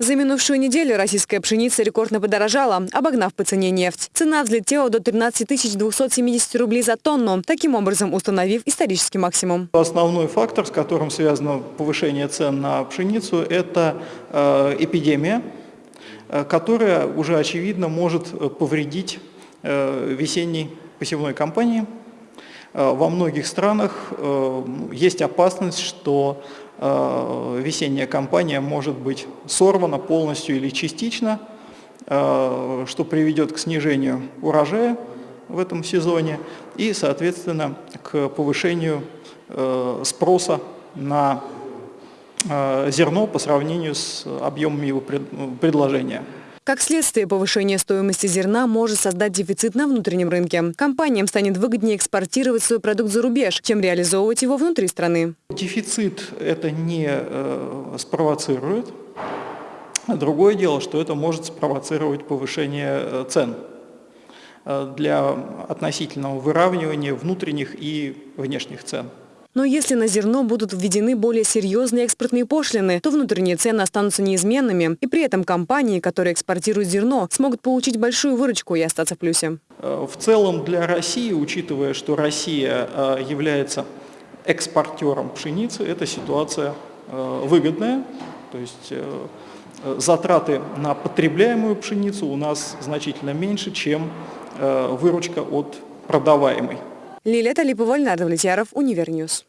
За минувшую неделю российская пшеница рекордно подорожала, обогнав по цене нефть. Цена взлетела до 13 270 рублей за тонну, таким образом установив исторический максимум. Основной фактор, с которым связано повышение цен на пшеницу, это э, эпидемия, э, которая уже очевидно может э, повредить весенней посевной кампании. Во многих странах есть опасность, что Э, весенняя кампания может быть сорвана полностью или частично, э, что приведет к снижению урожая в этом сезоне и, соответственно, к повышению э, спроса на зерно по сравнению с объемами его предложения. Как следствие, повышение стоимости зерна может создать дефицит на внутреннем рынке. Компаниям станет выгоднее экспортировать свой продукт за рубеж, чем реализовывать его внутри страны. Дефицит это не э, спровоцирует. Другое дело, что это может спровоцировать повышение э, цен э, для относительного выравнивания внутренних и внешних цен. Но если на зерно будут введены более серьезные экспортные пошлины, то внутренние цены останутся неизменными. И при этом компании, которые экспортируют зерно, смогут получить большую выручку и остаться в плюсе. Э, в целом для России, учитывая, что Россия э, является экспортером пшеницы, эта ситуация э, выгодная. То есть затраты на потребляемую пшеницу у нас значительно меньше, чем выручка от продаваемой. Лилия Талипова, Леонард Влетьяров, Univer News.